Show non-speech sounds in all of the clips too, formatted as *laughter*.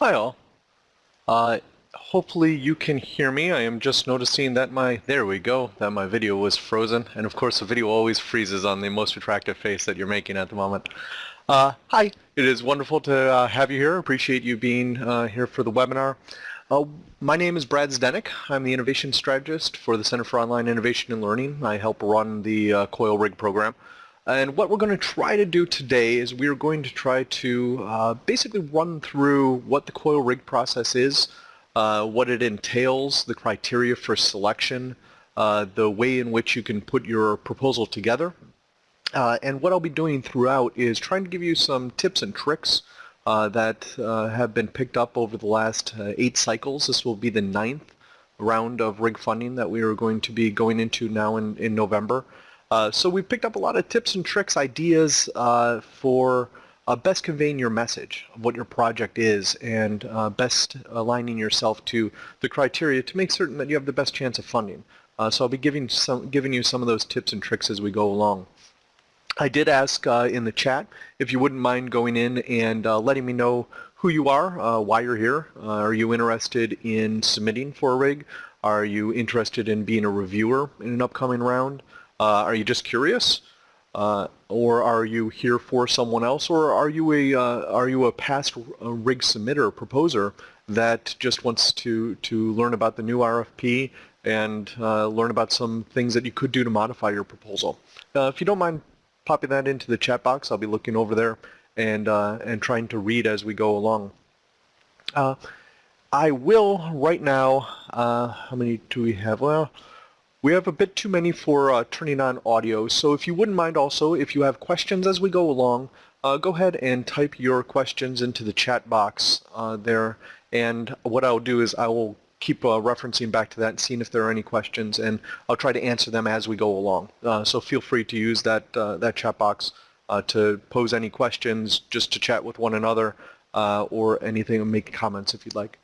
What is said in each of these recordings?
Hi all. Uh, hopefully you can hear me. I am just noticing that my, there we go, that my video was frozen. And of course the video always freezes on the most attractive face that you're making at the moment. Uh, hi, it is wonderful to uh, have you here. Appreciate you being uh, here for the webinar. Uh, my name is Brad Zdenek. I'm the Innovation Strategist for the Center for Online Innovation and Learning. I help run the uh, Coil Rig program. And what we're going to try to do today is we're going to try to uh, basically run through what the coil rig process is, uh, what it entails, the criteria for selection, uh, the way in which you can put your proposal together. Uh, and what I'll be doing throughout is trying to give you some tips and tricks uh, that uh, have been picked up over the last eight cycles. This will be the ninth round of rig funding that we are going to be going into now in, in November. Uh, so we picked up a lot of tips and tricks, ideas uh, for uh, best conveying your message of what your project is and uh, best aligning yourself to the criteria to make certain that you have the best chance of funding. Uh, so I'll be giving, some, giving you some of those tips and tricks as we go along. I did ask in the chat if you wouldn't mind going in and letting me know who you are, why you're here. are you interested in submitting for a rig? Are you interested in being a reviewer in an upcoming round? Uh, are you just curious? Uh, or are you here for someone else, or are you a uh, are you a past rig submitter proposer that just wants to to learn about the new RFP and uh, learn about some things that you could do to modify your proposal? Uh, if you don't mind popping that into the chat box, I'll be looking over there and uh, and trying to read as we go along. I will right now. how many do we have? Well. We have a bit too many for uh, turning on audio, so if you wouldn't mind also, if you have questions as we go along, uh, go ahead and type your questions into the chat box uh, there, and what I'll do is I will keep uh, referencing back to that and seeing if there are any questions, and I'll try to answer them as we go along. Uh, so feel free to use that, uh, that chat box to pose any questions, just to chat with one another, or anything, make comments if you'd like.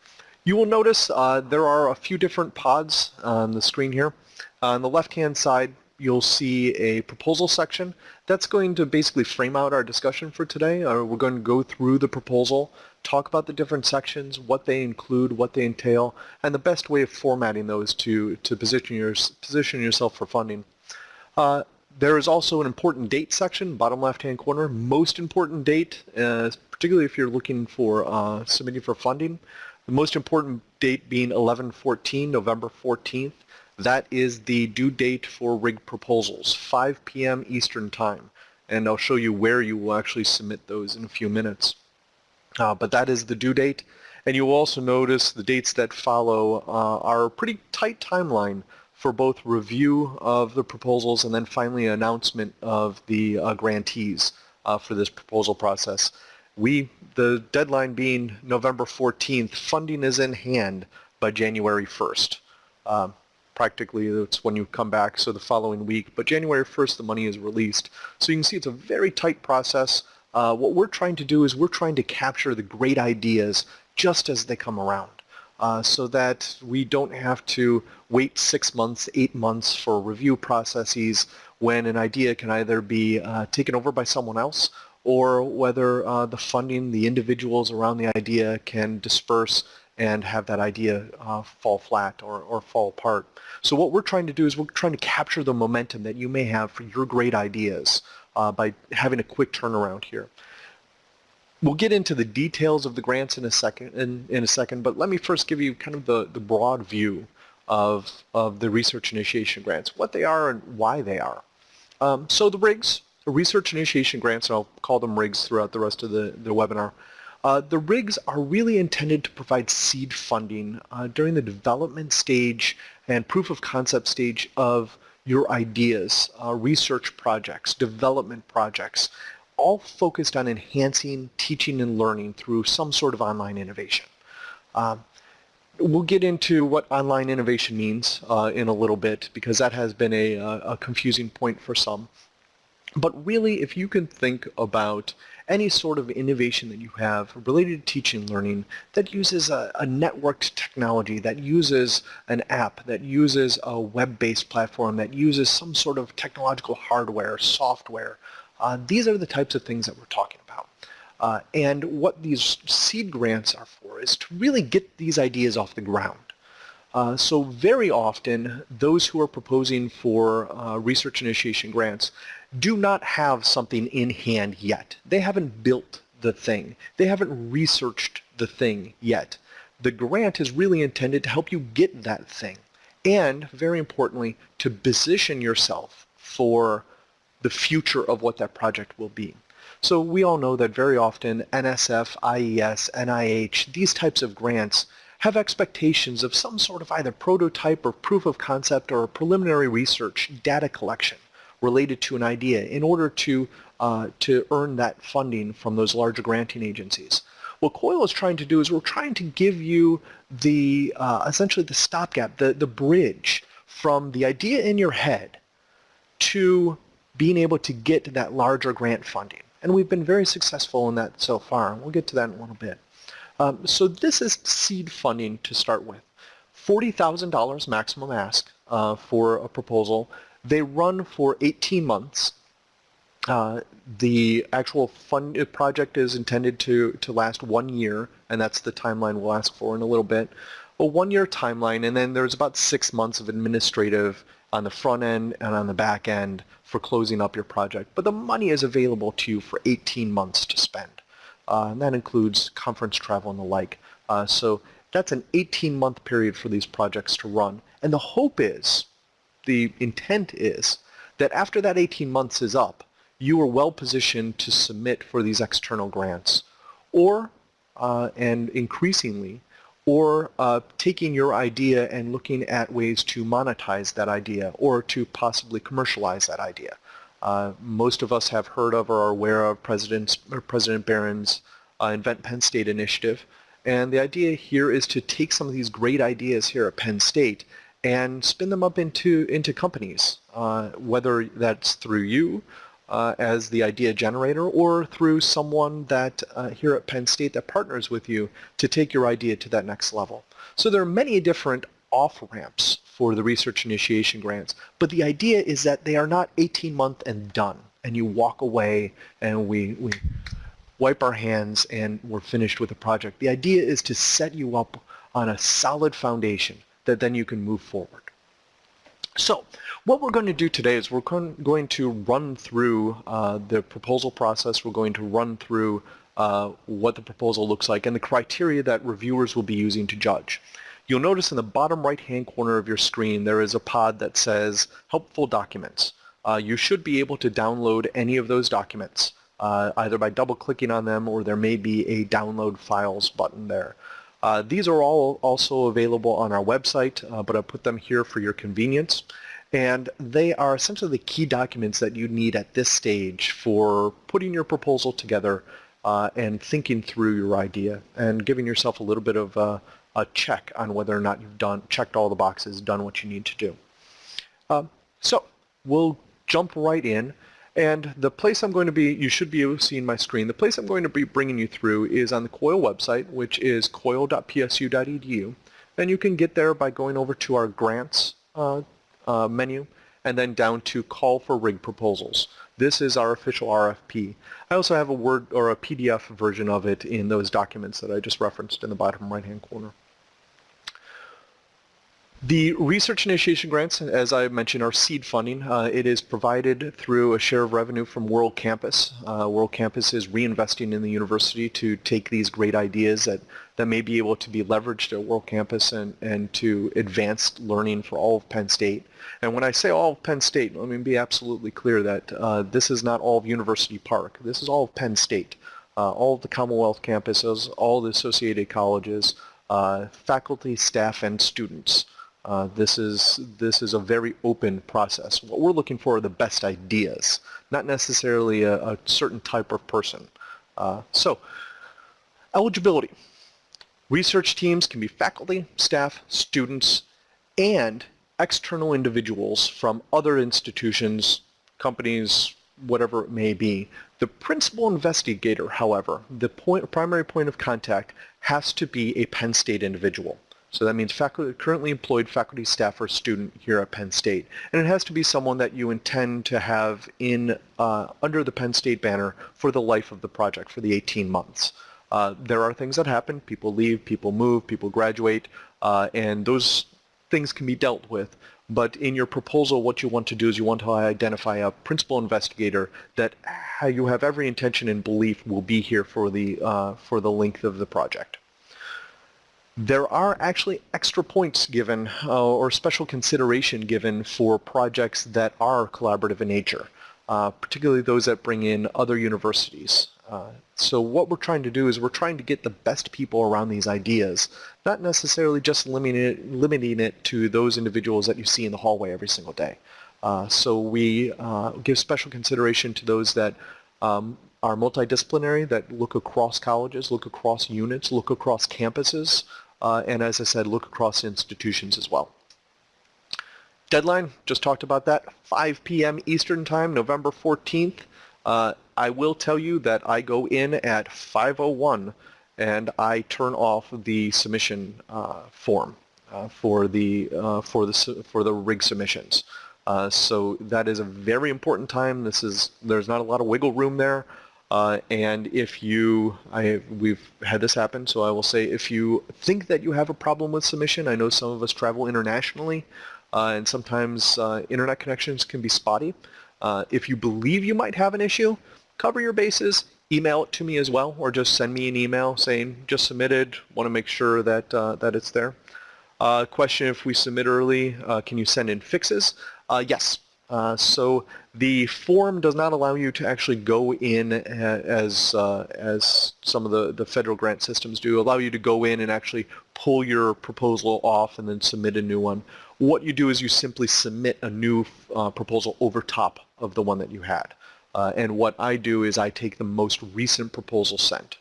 You will notice there are a few different pods on the screen here. On the left-hand side, you'll see a proposal section. That's going to basically frame out our discussion for today. Uh, we're going to go through the proposal, talk about the different sections, what they include, what they entail, and the best way of formatting those to, to position, your, position yourself for funding. Uh, there is also an important date section, bottom left-hand corner. Most important date, uh, particularly if you're looking for uh, submitting for funding. The most important date being 11-14, November 14th. That is the due date for rig proposals, 5 p.m. Eastern Time. And I'll show you where you will actually submit those in a few minutes. Uh, but that is the due date. And you'll also notice the dates that follow uh, are a pretty tight timeline for both review of the proposals and then finally announcement of the uh, grantees uh, for this proposal process. We, the deadline being November 14th, funding is in hand by January 1st. Um, practically it's when you come back, so the following week. But January 1st, the money is released. So you can see it's a very tight process. Uh, what we're trying to do is we're trying to capture the great ideas just as they come around. Uh, so that we don't have to wait six months, eight months for review processes when an idea can either be uh, taken over by someone else or whether uh, the funding, the individuals around the idea can disperse and have that idea uh, fall flat or, or fall apart. So what we're trying to do is we're trying to capture the momentum that you may have for your great ideas uh, by having a quick turnaround here. We'll get into the details of the grants in a second, in, in a second, but let me first give you kind of the, the broad view of, of the research initiation grants, what they are and why they are. Um, so the RIGs, research initiation grants, and I'll call them RIGs throughout the rest of the, the webinar, uh, the rigs are really intended to provide seed funding uh, during the development stage and proof of concept stage of your ideas, uh, research projects, development projects, all focused on enhancing teaching and learning through some sort of online innovation. Um, we'll get into what online innovation means uh, in a little bit because that has been a, a confusing point for some. But really, if you can think about any sort of innovation that you have related to teaching learning that uses a, a networked technology, that uses an app, that uses a web-based platform, that uses some sort of technological hardware, software. Uh, these are the types of things that we're talking about. Uh, and what these seed grants are for is to really get these ideas off the ground. Uh, so very often, those who are proposing for uh, research initiation grants do not have something in hand yet. They haven't built the thing. They haven't researched the thing yet. The grant is really intended to help you get that thing and, very importantly, to position yourself for the future of what that project will be. So we all know that very often NSF, IES, NIH, these types of grants have expectations of some sort of either prototype or proof of concept or preliminary research data collection related to an idea in order to, uh, to earn that funding from those larger granting agencies. What COIL is trying to do is we're trying to give you the, uh, essentially the stopgap, the, the bridge from the idea in your head to being able to get that larger grant funding. And we've been very successful in that so far. We'll get to that in a little bit. Um, so this is seed funding to start with. $40,000 maximum ask uh, for a proposal. They run for 18 months. Uh, the actual fund uh, project is intended to, to last one year, and that's the timeline we'll ask for in a little bit. A one-year timeline, and then there's about six months of administrative on the front end and on the back end for closing up your project. But the money is available to you for 18 months to spend. Uh, and that includes conference travel and the like. Uh, so that's an 18-month period for these projects to run. And the hope is, the intent is, that after that 18 months is up, you are well positioned to submit for these external grants. Or, uh, and increasingly, or uh, taking your idea and looking at ways to monetize that idea or to possibly commercialize that idea. Uh, most of us have heard of or are aware of President, President Barron's uh, Invent Penn State initiative. And the idea here is to take some of these great ideas here at Penn State and spin them up into, into companies, uh, whether that's through you uh, as the idea generator or through someone that uh, here at Penn State that partners with you to take your idea to that next level. So there are many different off-ramps for the research initiation grants, but the idea is that they are not 18 month and done and you walk away and we, we wipe our hands and we're finished with the project. The idea is to set you up on a solid foundation that then you can move forward. So what we're going to do today is we're going to run through uh, the proposal process. We're going to run through uh, what the proposal looks like and the criteria that reviewers will be using to judge. You'll notice in the bottom right-hand corner of your screen there is a pod that says Helpful Documents. Uh, you should be able to download any of those documents uh, either by double-clicking on them or there may be a Download Files button there. Uh, these are all also available on our website, uh, but I put them here for your convenience. And they are essentially the key documents that you need at this stage for putting your proposal together uh, and thinking through your idea and giving yourself a little bit of a, check on whether or not you've done checked all the boxes, done what you need to do. Um, so we'll jump right in. And the place I'm going to be, you should be able to see in my screen, the place I'm going to be bringing you through is on the COIL website, which is coil.psu.edu. And you can get there by going over to our grants uh, uh, menu and then down to call for rig proposals. This is our official RFP. I also have a Word or a PDF version of it in those documents that I just referenced in the bottom right-hand corner. The research initiation grants, as I mentioned, are seed funding. Uh, it is provided through a share of revenue from World Campus. Uh, World Campus is reinvesting in the university to take these great ideas that, that may be able to be leveraged at World Campus and, and to advanced learning for all of Penn State. And when I say all of Penn State, let me be absolutely clear that uh, this is not all of University Park. This is all of Penn State. Uh, all of the Commonwealth campuses, all the associated colleges, uh, faculty, staff, and students. Uh, this is this is a very open process. What we're looking for are the best ideas, not necessarily a, a certain type of person. Uh, so, eligibility. Research teams can be faculty, staff, students, and external individuals from other institutions, companies, whatever it may be. The principal investigator, however, the point, primary point of contact has to be a Penn State individual. So that means faculty, currently employed faculty, staff, or student here at Penn State. And it has to be someone that you intend to have in uh, under the Penn State banner for the life of the project, for the 18 months. Uh, there are things that happen. People leave, people move, people graduate, uh, and those things can be dealt with. But in your proposal, what you want to do is you want to identify a principal investigator that you have every intention and belief will be here for the, uh, for the length of the project. There are actually extra points given uh, or special consideration given for projects that are collaborative in nature, uh, particularly those that bring in other universities. Uh, so what we're trying to do is we're trying to get the best people around these ideas, not necessarily just limiting it, limiting it to those individuals that you see in the hallway every single day. Uh, so we uh, give special consideration to those that um, are multidisciplinary, that look across colleges, look across units, look across campuses, uh, and as I said, look across institutions as well. Deadline, just talked about that, 5 p.m. Eastern Time, November 14th. Uh, I will tell you that I go in at 5.01 and I turn off the submission uh, form uh, for the uh, for the for the rig submissions. Uh, so that is a very important time. This is there's not a lot of wiggle room there. Uh, and if you, I, we've had this happen, so I will say if you think that you have a problem with submission, I know some of us travel internationally, and sometimes internet connections can be spotty. Uh, if you believe you might have an issue, cover your bases, email it to me as well, or just send me an email saying just submitted, want to make sure that, uh, that it's there. Uh, question if we submit early, uh, can you send in fixes? Uh, yes. Uh, so the form does not allow you to actually go in as, as some of the, the federal grant systems do, allow you to go in and actually pull your proposal off and then submit a new one. What you do is you simply submit a new proposal over top of the one that you had. Uh, and what I do is I take the most recent proposal sent.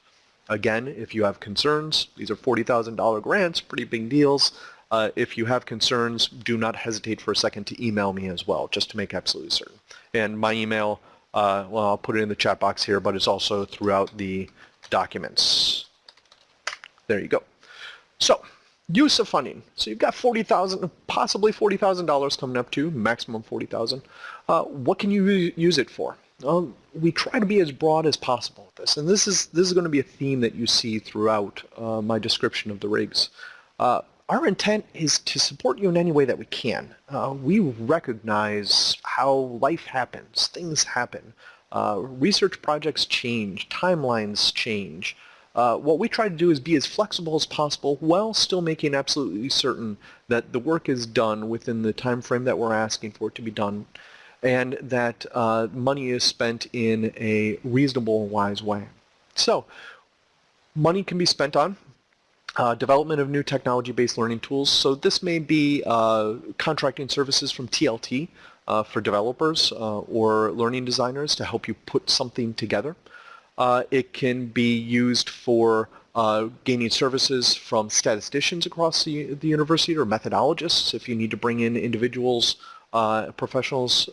Again, if you have concerns, these are $40,000 grants, pretty big deals. Uh, if you have concerns, do not hesitate for a second to email me as well, just to make absolutely certain. And my email, uh, well, I'll put it in the chat box here, but it's also throughout the documents. There you go. So, use of funding. So you've got 40,000, possibly $40,000 coming up to, maximum 40,000. Uh, what can you use it for? Well, we try to be as broad as possible with this, and this is this is going to be a theme that you see throughout uh, my description of the rigs. Uh, our intent is to support you in any way that we can. Uh, we recognize how life happens, things happen, uh, research projects change, timelines change. Uh, what we try to do is be as flexible as possible while still making absolutely certain that the work is done within the time frame that we're asking for it to be done and that uh, money is spent in a reasonable and wise way. So money can be spent on uh, development of new technology-based learning tools. So this may be uh, contracting services from TLT uh, for developers uh, or learning designers to help you put something together. Uh, it can be used for uh, gaining services from statisticians across the, the university or methodologists if you need to bring in individuals professionals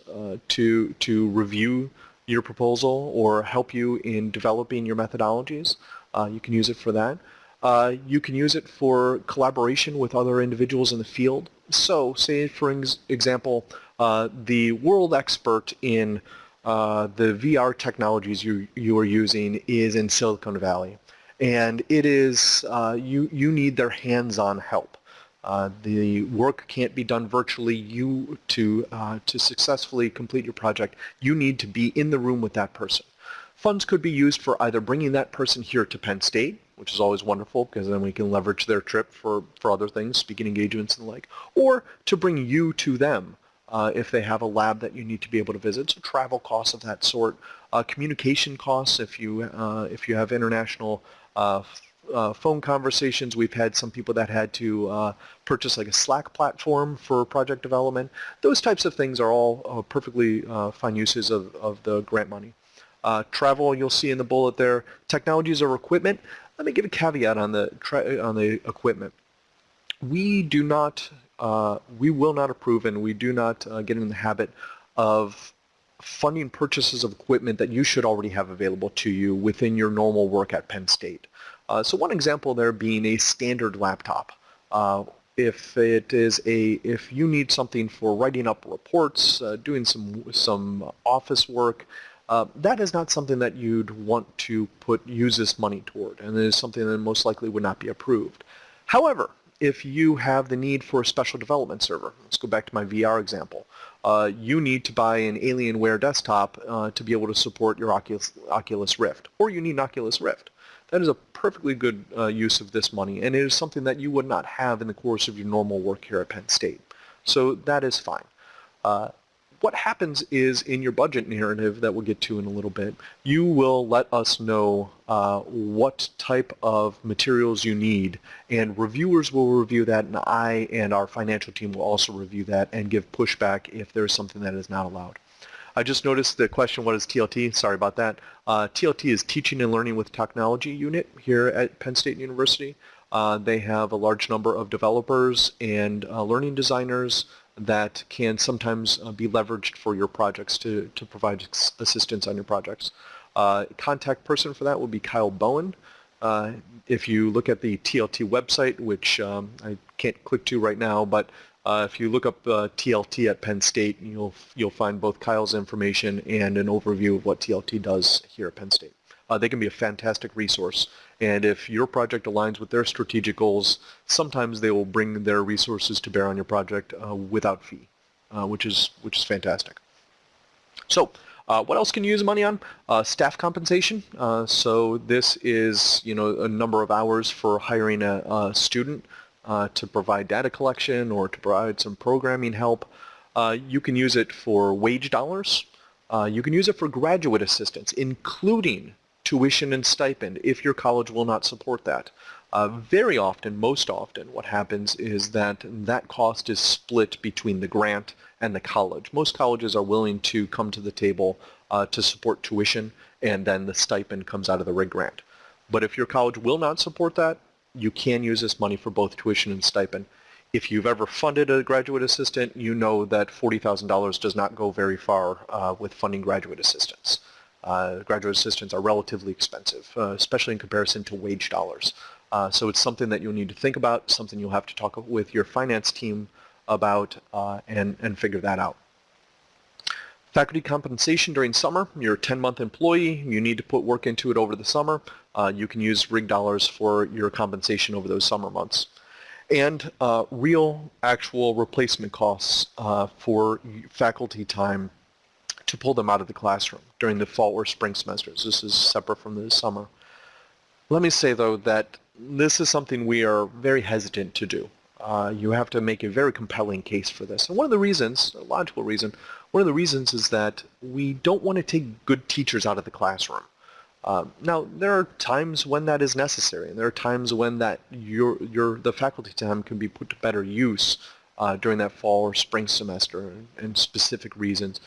to, to review your proposal or help you in developing your methodologies. You can use it for that. Uh, you can use it for collaboration with other individuals in the field. So say for example, uh, the world expert in uh, the VR technologies you, you are using is in Silicon Valley. And it is, you, you need their hands-on help. Uh, the work can't be done virtually. You to uh, to successfully complete your project, you need to be in the room with that person. Funds could be used for either bringing that person here to Penn State, which is always wonderful because then we can leverage their trip for, for other things, speaking engagements and the like, or to bring you to them uh, if they have a lab that you need to be able to visit. So travel costs of that sort, uh, communication costs if you uh, if you have international uh, uh, phone conversations. We've had some people that had to uh, purchase like a Slack platform for project development. Those types of things are all perfectly fine uses of, of the grant money. Uh, travel, you'll see in the bullet there, technologies or equipment. Let me give a caveat on the, on the equipment. We do not, uh, we will not approve and we do not get in the habit of funding purchases of equipment that you should already have available to you within your normal work at Penn State. Uh, so one example there being a standard laptop. Uh, if it is a, if you need something for writing up reports, uh, doing some some office work, uh, that is not something that you'd want to put use this money toward, and it is something that most likely would not be approved. However, if you have the need for a special development server, let's go back to my VR example, uh, you need to buy an Alienware desktop uh, to be able to support your Oculus, Oculus Rift, or you need an Oculus Rift. That is a perfectly good uh, use of this money, and it is something that you would not have in the course of your normal work here at Penn State. So that is fine. What happens is in your budget narrative that we'll get to in a little bit, you will let us know uh, what type of materials you need, and reviewers will review that, and I and our financial team will also review that and give pushback if there's something that is not allowed. I just noticed the question, what is TLT? Sorry about that. Uh, TLT is Teaching and Learning with Technology unit here at Penn State University. Uh, they have a large number of developers and uh, learning designers that can sometimes uh, be leveraged for your projects to, to provide assistance on your projects. Uh, contact person for that will be Kyle Bowen. Uh, if you look at the TLT website, which um, I can't click to right now, but uh, if you look up uh, TLT at Penn State, you'll you'll find both Kyle's information and an overview of what TLT does here at Penn State. Uh, they can be a fantastic resource, and if your project aligns with their strategic goals, sometimes they will bring their resources to bear on your project uh, without fee, uh, which is which is fantastic. So. Uh, what else can you use money on? staff compensation. so this is, you know, a number of hours for hiring a, a student uh, to provide data collection or to provide some programming help. Uh, you can use it for wage dollars. Uh, you can use it for graduate assistance, including tuition and stipend if your college will not support that. Uh, very often, most often, what happens is that that cost is split between the grant and the college. Most colleges are willing to come to the table uh, to support tuition and then the stipend comes out of the RIG grant. But if your college will not support that, you can use this money for both tuition and stipend. If you've ever funded a graduate assistant, you know that $40,000 does not go very far uh, with funding graduate assistants. Uh, graduate assistants are relatively expensive, uh, especially in comparison to wage dollars. Uh, so it's something that you'll need to think about, something you'll have to talk with your finance team about uh, and, and figure that out. Faculty compensation during summer, you're a 10-month employee, you need to put work into it over the summer. Uh, you can use RIG dollars for your compensation over those summer months. And uh, real actual replacement costs for faculty time to pull them out of the classroom during the fall or spring semesters. This is separate from the summer. Let me say though that this is something we are very hesitant to do. Uh, you have to make a very compelling case for this. And one of the reasons, a logical reason, one of the reasons is that we don't want to take good teachers out of the classroom. Uh, now, there are times when that is necessary, and there are times when that your, your, the faculty time can be put to better use uh, during that fall or spring semester and, and, specific reasons.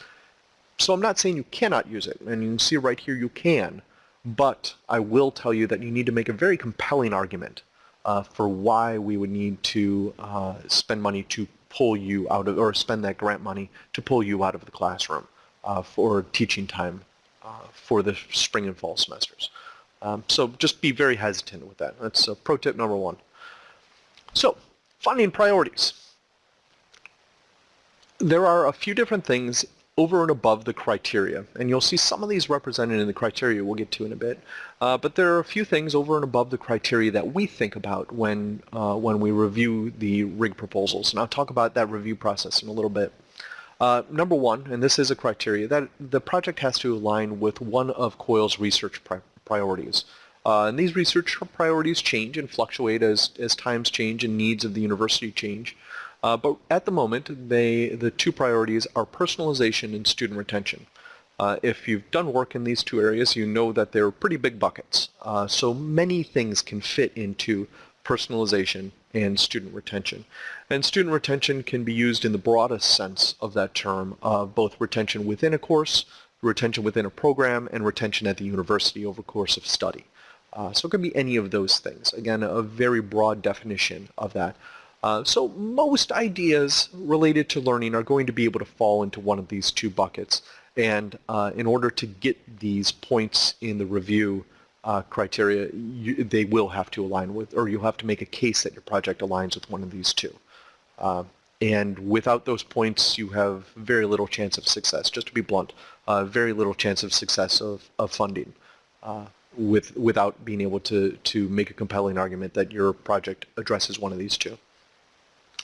So I'm not saying you cannot use it, and you can see right here you can, but I will tell you that you need to make a very compelling argument uh, for why we would need to uh, spend money to pull you out of, or spend that grant money to pull you out of the classroom uh, for teaching time uh, for the spring and fall semesters. Um, so just be very hesitant with that. That's uh, pro tip number one. So funding priorities. There are a few different things over and above the criteria. And you'll see some of these represented in the criteria we'll get to in a bit. Uh, but there are a few things over and above the criteria that we think about when, uh, when we review the RIG proposals. And I'll talk about that review process in a little bit. Uh, number one, and this is a criteria, that the project has to align with one of COIL's research pri priorities. Uh, and these research priorities change and fluctuate as, as times change and needs of the university change. Uh, but at the moment, they, the two priorities are personalization and student retention. Uh, if you've done work in these two areas, you know that they're pretty big buckets. Uh, so many things can fit into personalization and student retention. And student retention can be used in the broadest sense of that term, both retention within a course, retention within a program, and retention at the university over course of study. Uh, so it can be any of those things. Again, a very broad definition of that. Uh, so most ideas related to learning are going to be able to fall into one of these two buckets. And uh, in order to get these points in the review, uh, criteria, you, they will have to align with, or you'll have to make a case that your project aligns with one of these two. Uh, and without those points, you have very little chance of success. Just to be blunt, uh, very little chance of success of, of funding with, without being able to, to make a compelling argument that your project addresses one of these two.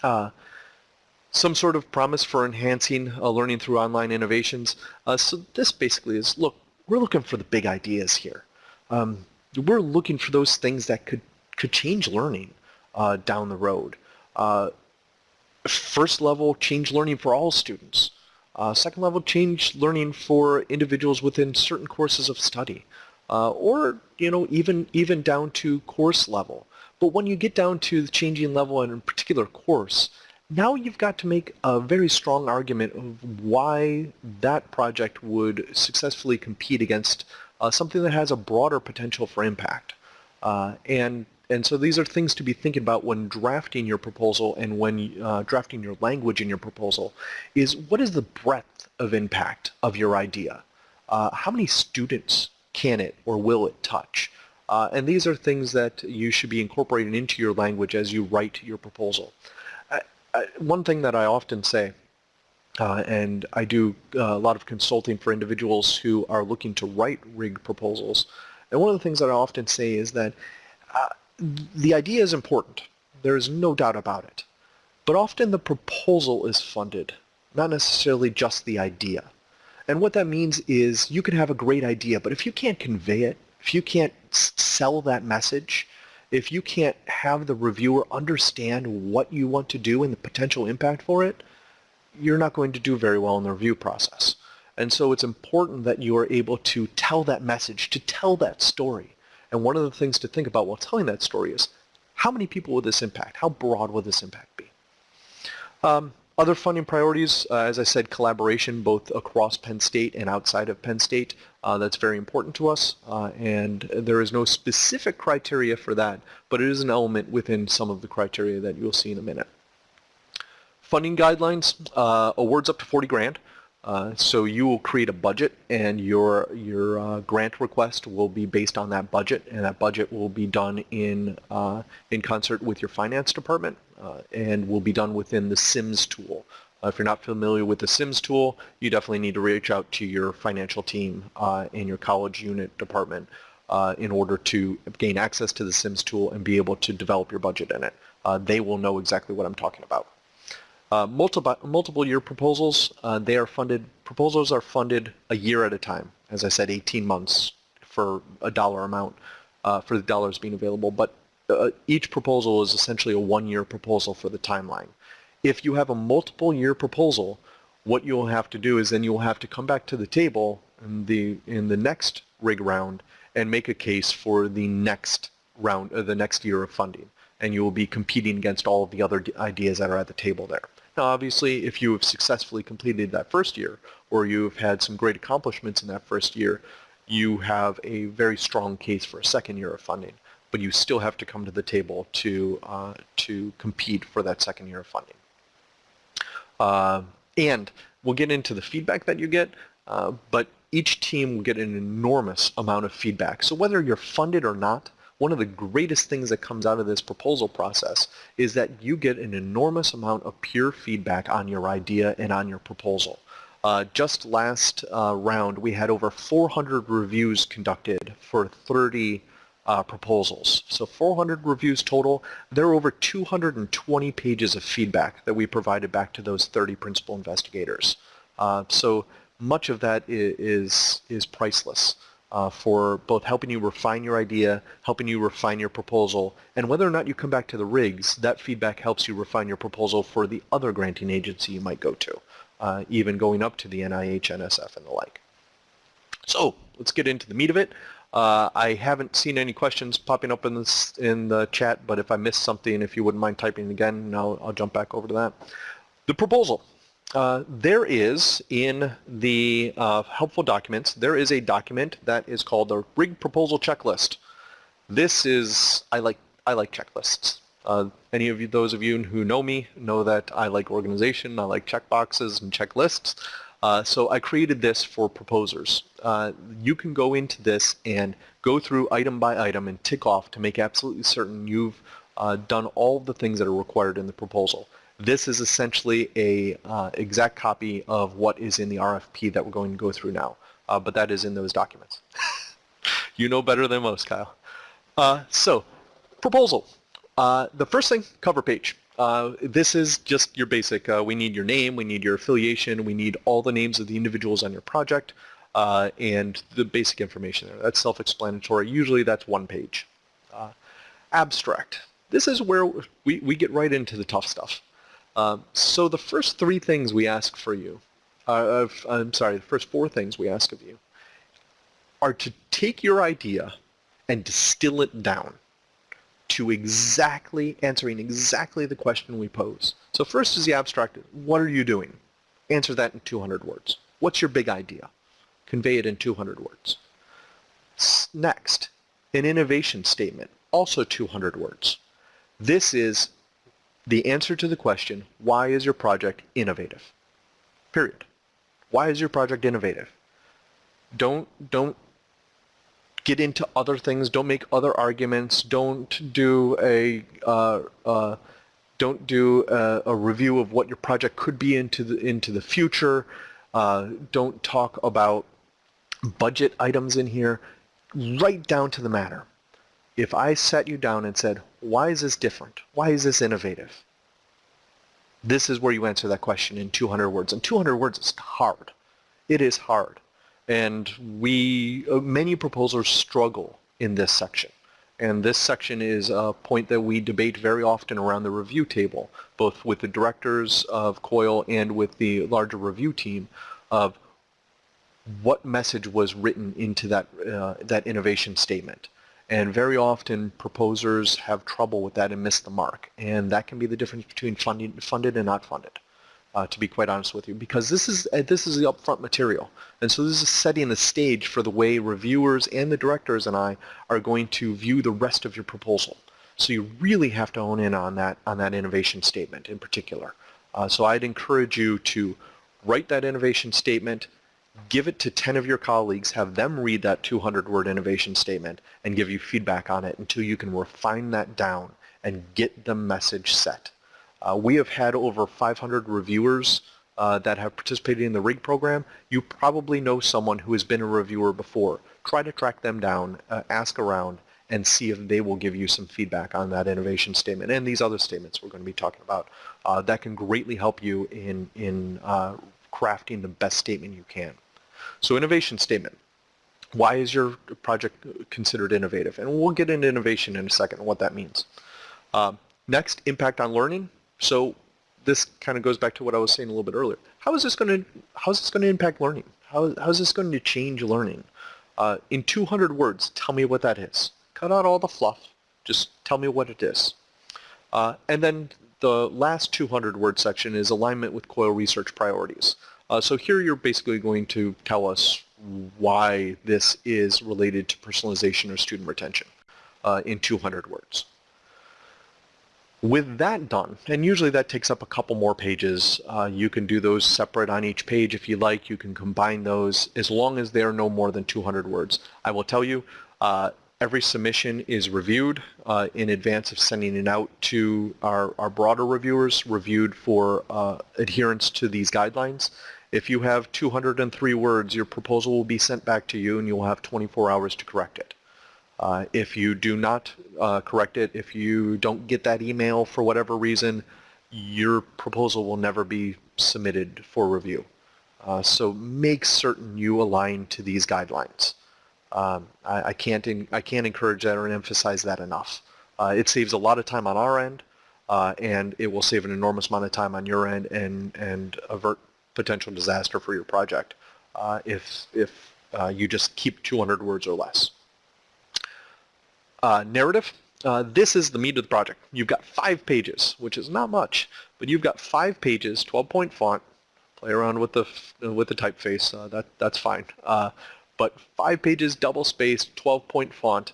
Uh, some sort of promise for enhancing uh, learning through online innovations. Uh, so this basically is, look, we're looking for the big ideas here. Um, we're looking for those things that could, could change learning uh, down the road. Uh, first level, change learning for all students. Uh, second level, change learning for individuals within certain courses of study. Uh, or, you know, even, even down to course level. But when you get down to the changing level in a particular course, now you've got to make a very strong argument of why that project would successfully compete against uh, something that has a broader potential for impact. Uh, and and so these are things to be thinking about when drafting your proposal and when uh, drafting your language in your proposal is what is the breadth of impact of your idea? Uh, how many students can it or will it touch? Uh, and these are things that you should be incorporating into your language as you write your proposal. one thing that I often say uh, and I do uh, a lot of consulting for individuals who are looking to write rig proposals. And one of the things that I often say is that uh, the idea is important. There is no doubt about it. But often the proposal is funded, not necessarily just the idea. And what that means is you can have a great idea, but if you can't convey it, if you can't sell that message, if you can't have the reviewer understand what you want to do and the potential impact for it, you're not going to do very well in the review process. And so it's important that you are able to tell that message, to tell that story. And one of the things to think about while telling that story is, how many people will this impact? How broad will this impact be? Um, other funding priorities, uh, as I said, collaboration both across Penn State and outside of Penn State. Uh, that's very important to us, uh, and there is no specific criteria for that, but it is an element within some of the criteria that you'll see in a minute. Funding guidelines, uh, awards up to 40 grand. Uh, so you will create a budget and your your uh, grant request will be based on that budget and that budget will be done in uh, in concert with your finance department uh, and will be done within the SIMS tool. Uh, if you're not familiar with the SIMS tool, you definitely need to reach out to your financial team in your college unit department in order to gain access to the SIMS tool and be able to develop your budget in it. they will know exactly what I'm talking about. Uh, multiple, multiple year proposals, uh, they are funded, proposals are funded a year at a time. As I said, 18 months for a dollar amount uh, for the dollars being available. But uh, each proposal is essentially a one-year proposal for the timeline. If you have a multiple year proposal, what you'll have to do is then you'll have to come back to the table in the, in the next rig round and make a case for the next round, uh, the next year of funding. And you will be competing against all of the other ideas that are at the table there. Now, obviously, if you have successfully completed that first year, or you've had some great accomplishments in that first year, you have a very strong case for a second year of funding. But you still have to come to the table to, uh, to compete for that second year of funding. Uh, and we'll get into the feedback that you get, uh, but each team will get an enormous amount of feedback. So whether you're funded or not, one of the greatest things that comes out of this proposal process is that you get an enormous amount of peer feedback on your idea and on your proposal. Uh, just last uh, round, we had over 400 reviews conducted for 30 uh, proposals. So 400 reviews total. There are over 220 pages of feedback that we provided back to those 30 principal investigators. Uh, so much of that is, is priceless uh, for both helping you refine your idea, helping you refine your proposal, and whether or not you come back to the rigs, that feedback helps you refine your proposal for the other granting agency you might go to, uh, even going up to the NIH, NSF, and the like. So let's get into the meat of it. Uh, I haven't seen any questions popping up in, this, in the chat, but if I missed something, if you wouldn't mind typing again, I'll, I'll jump back over to that. The proposal. Uh, there is in the uh, helpful documents, there is a document that is called the rig proposal checklist. This is, I like, I like checklists. Uh, any of you, those of you who know me know that I like organization, I like checkboxes and checklists. Uh, so I created this for proposers. Uh, you can go into this and go through item by item and tick off to make absolutely certain you've done all the things that are required in the proposal. This is essentially a uh, exact copy of what is in the RFP that we're going to go through now, uh, but that is in those documents. *laughs* you know better than most, Kyle. Uh, so, proposal. Uh, the first thing, cover page. Uh, this is just your basic, uh, we need your name, we need your affiliation, we need all the names of the individuals on your project, and the basic information there. That's self-explanatory. Usually that's one page. abstract. This is where we, we get right into the tough stuff. Um, so the first three things we ask for you, uh, I'm sorry, the first four things we ask of you are to take your idea and distill it down to exactly answering exactly the question we pose. So first is the abstract. What are you doing? Answer that in 200 words. What's your big idea? Convey it in 200 words. Next, an innovation statement, also 200 words. This is the answer to the question, why is your project innovative? Period. Why is your project innovative? Don't, don't get into other things. Don't make other arguments. Don't do a, uh, uh, don't do a, a, review of what your project could be into the, into the future. Uh, don't talk about budget items in here. Right down to the matter if I sat you down and said, why is this different? Why is this innovative? This is where you answer that question in 200 words. And 200 words is hard. It is hard. And we, uh, many proposals struggle in this section. And this section is a point that we debate very often around the review table, both with the directors of COIL and with the larger review team of what message was written into that, uh, that innovation statement. And very often proposers have trouble with that and miss the mark. And that can be the difference between funding, funded and not funded, uh, to be quite honest with you. Because this is, uh, this is the upfront material. And so this is setting the stage for the way reviewers and the directors and I are going to view the rest of your proposal. So you really have to hone in on that, on that innovation statement in particular. Uh, so I'd encourage you to write that innovation statement, give it to 10 of your colleagues, have them read that 200-word innovation statement, and give you feedback on it until you can refine that down and get the message set. Uh, we have had over 500 reviewers uh, that have participated in the RIG program. You probably know someone who has been a reviewer before. Try to track them down, uh, ask around, and see if they will give you some feedback on that innovation statement and these other statements we're going to be talking about. Uh, that can greatly help you in, in uh, crafting the best statement you can. So innovation statement. Why is your project considered innovative? And we'll get into innovation in a second and what that means. Um, next, impact on learning. So this kind of goes back to what I was saying a little bit earlier. How is this going to how is this going to impact learning? How, how is this going to change learning? Uh, in 200 words, tell me what that is. Cut out all the fluff. Just tell me what it is. Uh, and then the last 200 word section is alignment with COIL research priorities. Uh, so here you're basically going to tell us why this is related to personalization or student retention uh, in 200 words. With that done, and usually that takes up a couple more pages, uh, you can do those separate on each page if you like. You can combine those as long as they are no more than 200 words. I will tell you, uh, every submission is reviewed uh, in advance of sending it out to our, our broader reviewers, reviewed for uh, adherence to these guidelines. If you have 203 words, your proposal will be sent back to you and you'll have 24 hours to correct it. Uh, if you do not uh, correct it, if you don't get that email for whatever reason, your proposal will never be submitted for review. Uh, so make certain you align to these guidelines. Um, I, I, can't in, I can't encourage that or emphasize that enough. Uh, it saves a lot of time on our end, uh, and it will save an enormous amount of time on your end and, and avert potential disaster for your project uh, if, if uh, you just keep 200 words or less. Uh, narrative. Uh, this is the meat of the project. You've got five pages, which is not much, but you've got five pages, 12-point font. Play around with the with the typeface. Uh, that that's fine. But five pages, double spaced, 12-point font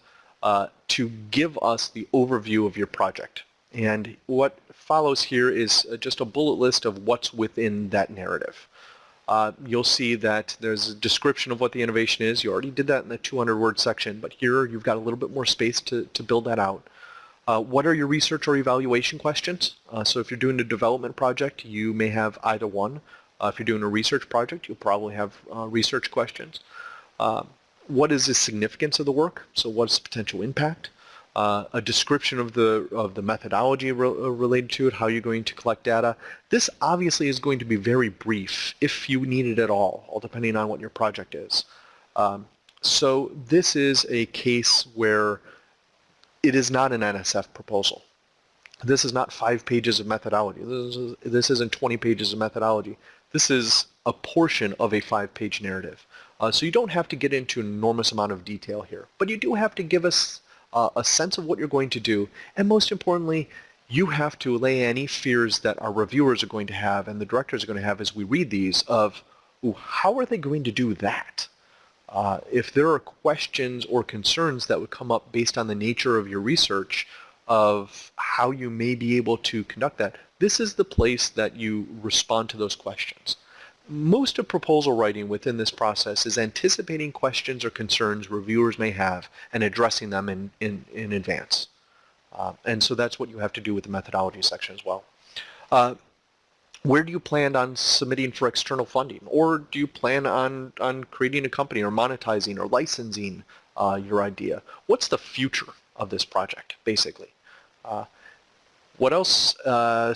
to give us the overview of your project. And what follows here is uh, just a bullet list of what's within that narrative. uh, you'll see that there's a description of what the innovation is. You already did that in the 200 word section, but here you've got a little bit more space to, to build that out. Uh, what are your research or evaluation questions? Uh, so if you're doing a development project, you may have either one. Uh, if you're doing a research project, you'll probably have uh, research questions. What is the significance of the work? So what's the potential impact? Uh, a description of the of the methodology re uh, related to it, how you're going to collect data. This obviously is going to be very brief, if you need it at all, all depending on what your project is. Um, so this is a case where it is not an NSF proposal. This is not five pages of methodology. This, is, this isn't 20 pages of methodology. This is a portion of a five-page narrative. Uh, so you don't have to get into an enormous amount of detail here, but you do have to give us uh, a sense of what you're going to do, and most importantly, you have to allay any fears that our reviewers are going to have and the directors are going to have as we read these of, how are they going to do that? Uh, if there are questions or concerns that would come up based on the nature of your research of how you may be able to conduct that, this is the place that you respond to those questions most of proposal writing within this process is anticipating questions or concerns reviewers may have and addressing them in, in, in advance. Uh, and so that's what you have to do with the methodology section as well. Uh, where do you plan on submitting for external funding? Or do you plan on, on creating a company or monetizing or licensing uh, your idea? What's the future of this project, basically? Uh, what else? Uh,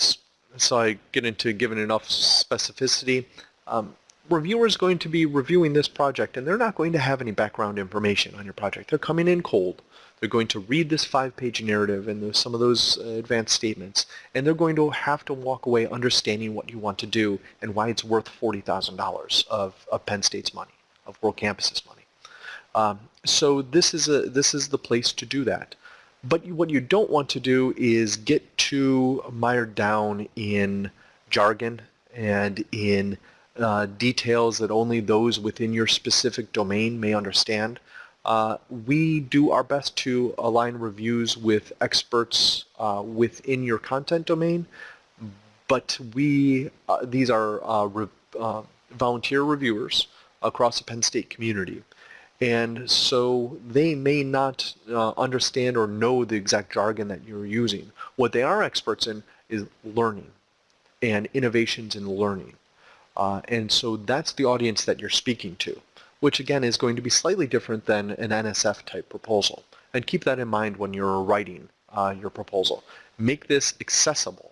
so I get into giving enough specificity. Um, going to be reviewing this project and they're not going to have any background information on your project. They're coming in cold. They're going to read this five-page narrative and some of those uh, advanced statements, and they're going to have to walk away understanding what you want to do and why it's worth $40,000 of, of Penn State's money, of World Campus's money. Um, so this is, a, this is the place to do that. But what you don't want to do is get too mired down in jargon and in uh, details that only those within your specific domain may understand. Uh, we do our best to align reviews with experts uh, within your content domain, but we uh, these are uh, re volunteer reviewers across the Penn State community. And so they may not understand or know the exact jargon that you're using. What they are experts in is learning and innovations in learning. Uh, and so that's the audience that you're speaking to, which again is going to be slightly different than an NSF type proposal. And keep that in mind when you're writing uh, your proposal. Make this accessible,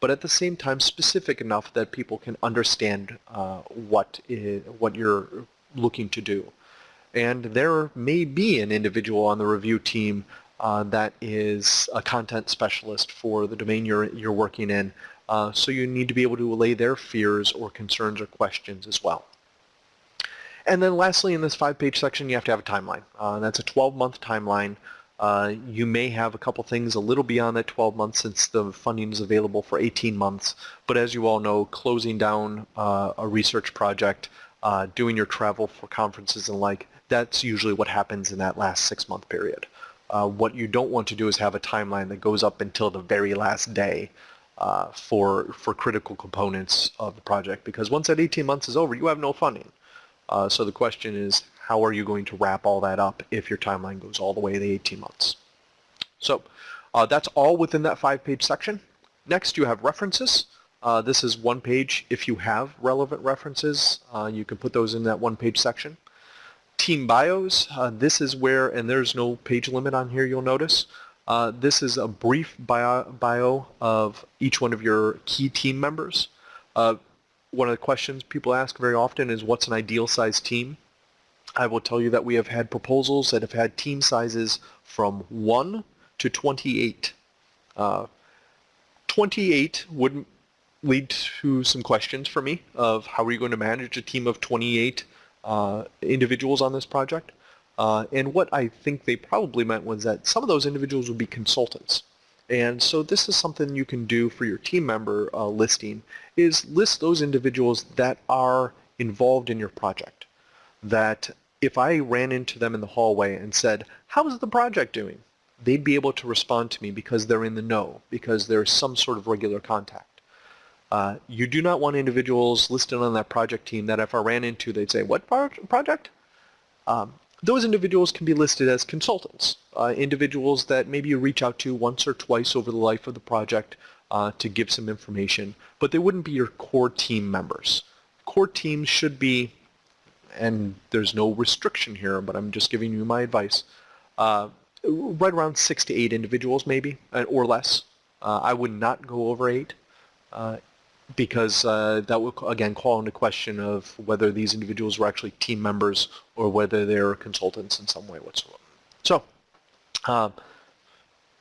but at the same time specific enough that people can understand uh, what, is, what you're looking to do. And there may be an individual on the review team uh, that is a content specialist for the domain you're, you're working in uh, so you need to be able to allay their fears or concerns or questions as well. And then lastly, in this five-page section, you have to have a timeline. Uh, that's a 12-month timeline. Uh, you may have a couple things a little beyond that 12 months since the funding is available for 18 months. But as you all know, closing down uh, a research project, uh, doing your travel for conferences and like, that's usually what happens in that last six-month period. Uh, what you don't want to do is have a timeline that goes up until the very last day uh, for for critical components of the project because once that 18 months is over, you have no funding. Uh, so the question is, how are you going to wrap all that up if your timeline goes all the way to the 18 months? So uh, that's all within that five-page section. Next, you have references. Uh, this is one page. If you have relevant references, uh, you can put those in that one-page section. Team bios, uh, this is where, and there's no page limit on here, you'll notice. Uh, this is a brief bio, bio, of each one of your key team members. Uh, one of the questions people ask very often is what's an ideal size team? I will tell you that we have had proposals that have had team sizes from 1 to 28. Uh, 28 would lead to some questions for me of how are you going to manage a team of 28 uh, individuals on this project. Uh, and what I think they probably meant was that some of those individuals would be consultants. And so this is something you can do for your team member uh, listing, is list those individuals that are involved in your project. That if I ran into them in the hallway and said, how's the project doing? They'd be able to respond to me because they're in the know, because there's some sort of regular contact. Uh, you do not want individuals listed on that project team that if I ran into, they'd say, what pro project? Um, those individuals can be listed as consultants, uh, individuals that maybe you reach out to once or twice over the life of the project uh, to give some information, but they wouldn't be your core team members. Core teams should be, and there's no restriction here, but I'm just giving you my advice, uh, right around six to eight individuals maybe, uh, or less. Uh, I would not go over eight uh, because uh, that would again call into question of whether these individuals were actually team members or whether they're consultants in some way whatsoever. So uh,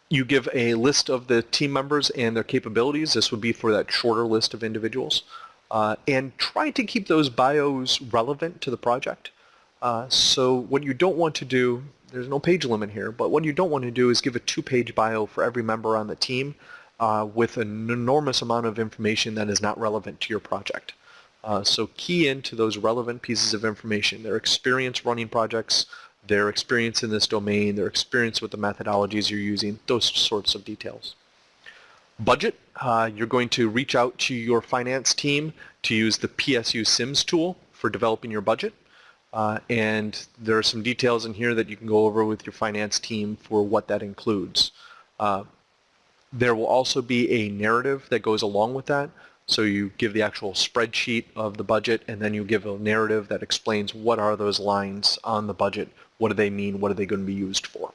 you give a list of the team members and their capabilities. This would be for that shorter list of individuals. Uh, and try to keep those bios relevant to the project. Uh, so what you don't want to do, there's no page limit here, but what you don't want to do is give a two-page bio for every member on the team uh, with an enormous amount of information that is not relevant to your project. Uh, so key into those relevant pieces of information, their experience running projects, their experience in this domain, their experience with the methodologies you're using, those sorts of details. Budget, uh, you're going to reach out to your finance team to use the PSU SIMS tool for developing your budget. Uh, and there are some details in here that you can go over with your finance team for what that includes. Uh, there will also be a narrative that goes along with that. So you give the actual spreadsheet of the budget and then you give a narrative that explains what are those lines on the budget, what do they mean, what are they going to be used for.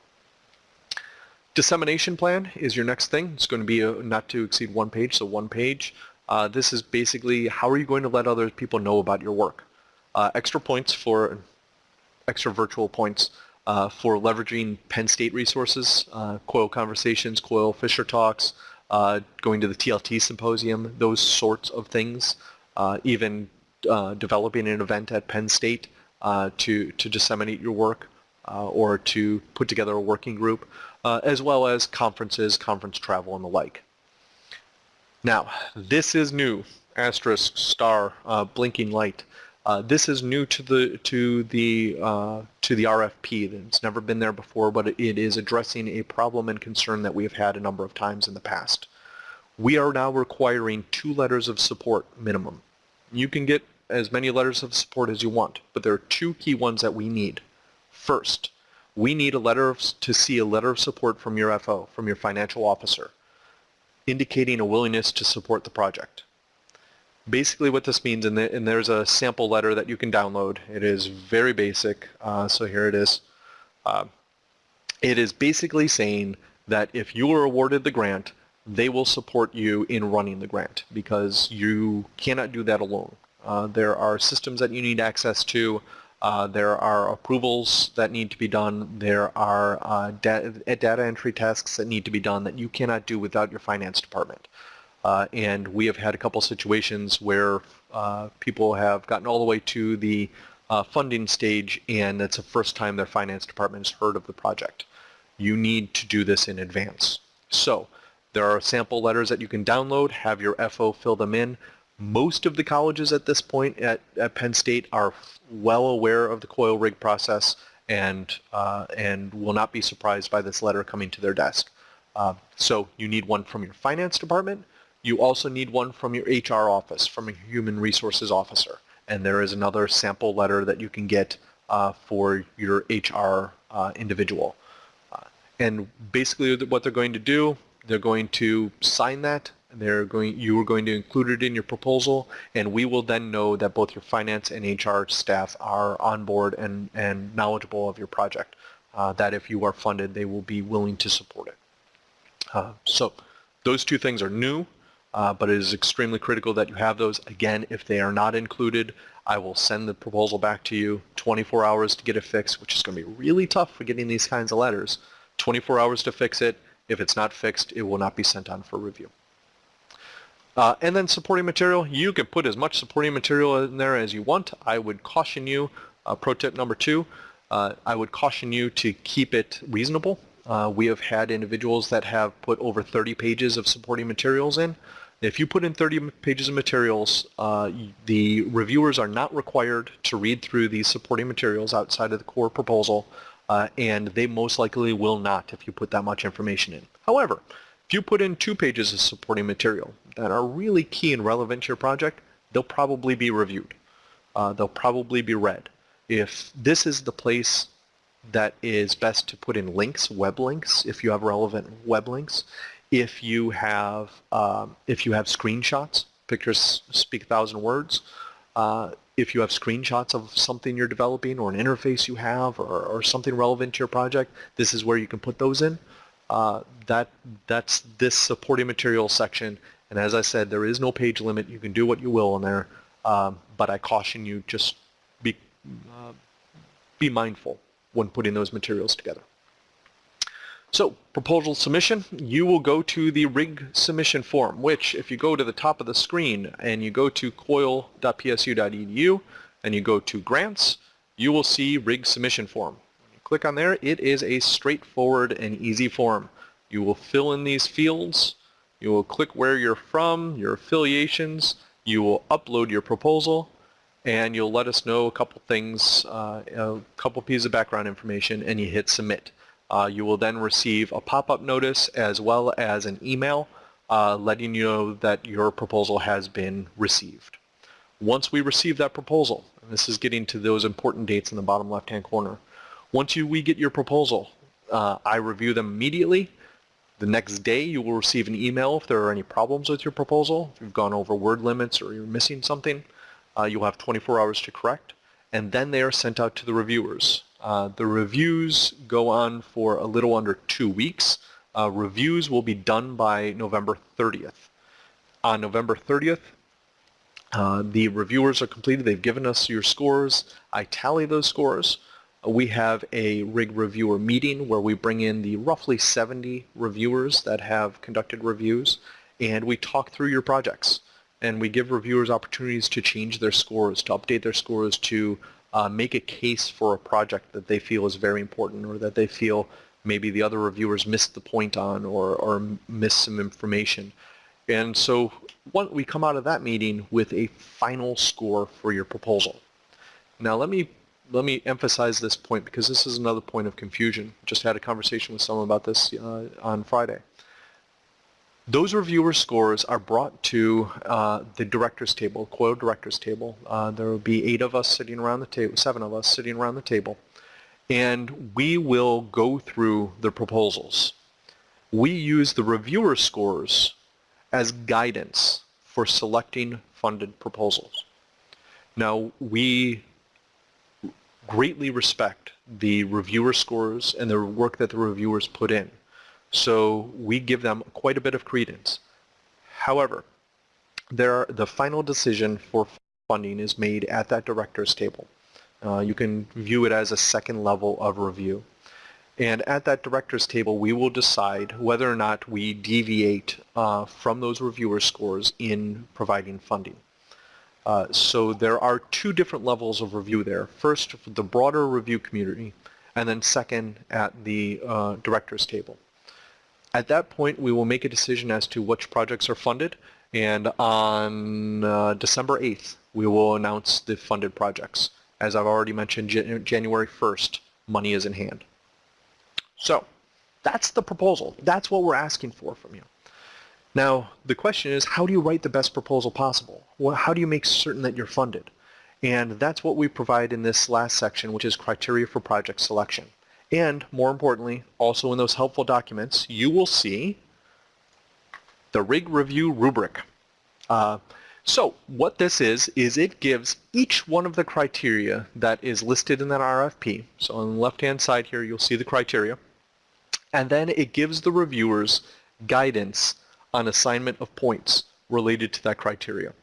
Dissemination plan is your next thing. It's going to be a, not to exceed one page, so one page. Uh, this is basically how are you going to let other people know about your work. Uh, extra points for, extra virtual points uh, for leveraging Penn State resources, uh, COIL Conversations, COIL Fisher Talks, uh, going to the TLT Symposium, those sorts of things, uh, even uh, developing an event at Penn State uh, to, to disseminate your work or to put together a working group, as well as conferences, conference travel, and the like. Now, this is new, asterisk, star, blinking light. Uh, this is new to the to the uh, to the RFP. It's never been there before, but it is addressing a problem and concern that we have had a number of times in the past. We are now requiring two letters of support minimum. You can get as many letters of support as you want, but there are two key ones that we need. First, we need a letter of, to see a letter of support from your FO, from your financial officer, indicating a willingness to support the project basically what this means, and, the, and, there's a sample letter that you can download. It is very basic, uh, so here it is. Uh, it is basically saying that if you are awarded the grant, they will support you in running the grant because you cannot do that alone. Uh, there are systems that you need access to. Uh, there are approvals that need to be done. There are uh, da data entry tasks that need to be done that you cannot do without your finance department. Uh, and we have had a couple situations where uh, people have gotten all the way to the uh, funding stage and it's the first time their finance department has heard of the project. You need to do this in advance. So there are sample letters that you can download, have your FO fill them in. Most of the colleges at this point at, at Penn State are well aware of the coil rig process and, uh, and will not be surprised by this letter coming to their desk. Uh, so you need one from your finance department, you also need one from your HR office, from a human resources officer. And there is another sample letter that you can get uh, for your HR uh, individual. Uh, and basically what they're going to do, they're going to sign that. They're going, you are going to include it in your proposal, and we will then know that both your finance and HR staff are on board and, and knowledgeable of your project. Uh, that if you are funded, they will be willing to support it. Uh, so those two things are new uh, but it is extremely critical that you have those. Again, if they are not included, I will send the proposal back to you 24 hours to get it fixed, which is going to be really tough for getting these kinds of letters. 24 hours to fix it. If it's not fixed, it will not be sent on for review. Uh, and then supporting material, you can put as much supporting material in there as you want. I would caution you, uh, pro tip number two, uh, I would caution you to keep it reasonable. Uh, we have had individuals that have put over 30 pages of supporting materials in. If you put in 30 pages of materials, uh, the reviewers are not required to read through these supporting materials outside of the core proposal, uh, and they most likely will not if you put that much information in. However, If you put in two pages of supporting material that are really key and relevant to your project, they'll probably be reviewed. Uh, they'll probably be read. If this is the place that is best to put in links, web links, if you have relevant web links, if you have um, if you have screenshots, pictures speak a thousand words. Uh, if you have screenshots of something you're developing or an interface you have or, or something relevant to your project, this is where you can put those in. Uh, that that's this supporting material section. And as I said, there is no page limit. You can do what you will in there. Um, but I caution you just be uh, be mindful when putting those materials together. So proposal submission, you will go to the RIG submission form, which if you go to the top of the screen and you go to coil.psu.edu and you go to grants, you will see RIG submission form. Click on there, it is a straightforward and easy form. You will fill in these fields, you will click where you're from, your affiliations, you will upload your proposal, and you'll let us know a couple things, uh, a couple pieces of background information, and you hit submit. Uh, you will then receive a pop-up notice as well as an email uh, letting you know that your proposal has been received. Once we receive that proposal, and this is getting to those important dates in the bottom left-hand corner, once you, we get your proposal, uh, I review them immediately. The next day you will receive an email if there are any problems with your proposal. If you've gone over word limits or you're missing something, uh, you'll have 24 hours to correct. And then they are sent out to the reviewers. Uh, the reviews go on for a little under two weeks. Uh, reviews will be done by November 30th. On November 30th, uh, the reviewers are completed. They've given us your scores. I tally those scores. We have a RIG reviewer meeting where we bring in the roughly 70 reviewers that have conducted reviews and we talk through your projects and we give reviewers opportunities to change their scores, to update their scores, to uh, make a case for a project that they feel is very important or that they feel maybe the other reviewers missed the point on or, or missed some information. And so one, we come out of that meeting with a final score for your proposal. Now let me let me emphasize this point because this is another point of confusion. Just had a conversation with someone about this uh, on Friday. Those reviewer scores are brought to uh, the directors table, COIL directors table. Uh, there will be eight of us sitting around the table, seven of us sitting around the table, and we will go through the proposals. We use the reviewer scores as guidance for selecting funded proposals. Now, we greatly respect the reviewer scores and the work that the reviewers put in. So we give them quite a bit of credence. However, there, the final decision for funding is made at that director's table. Uh, you can view it as a second level of review. And at that director's table, we will decide whether or not we deviate uh, from those reviewer scores in providing funding. Uh, so there are two different levels of review there. First, the broader review community, and then second at the uh, director's table. At that point, we will make a decision as to which projects are funded, and on uh, December 8th, we will announce the funded projects. As I've already mentioned, January 1st, money is in hand. So that's the proposal. That's what we're asking for from you. Now, the question is, how do you write the best proposal possible? Well, how do you make certain that you're funded? And that's what we provide in this last section, which is criteria for project selection. And more importantly, also in those helpful documents, you will see the RIG review rubric. Uh, so what this is, is it gives each one of the criteria that is listed in that RFP. So on the left-hand side here, you'll see the criteria. And then it gives the reviewers guidance on assignment of points related to that criteria.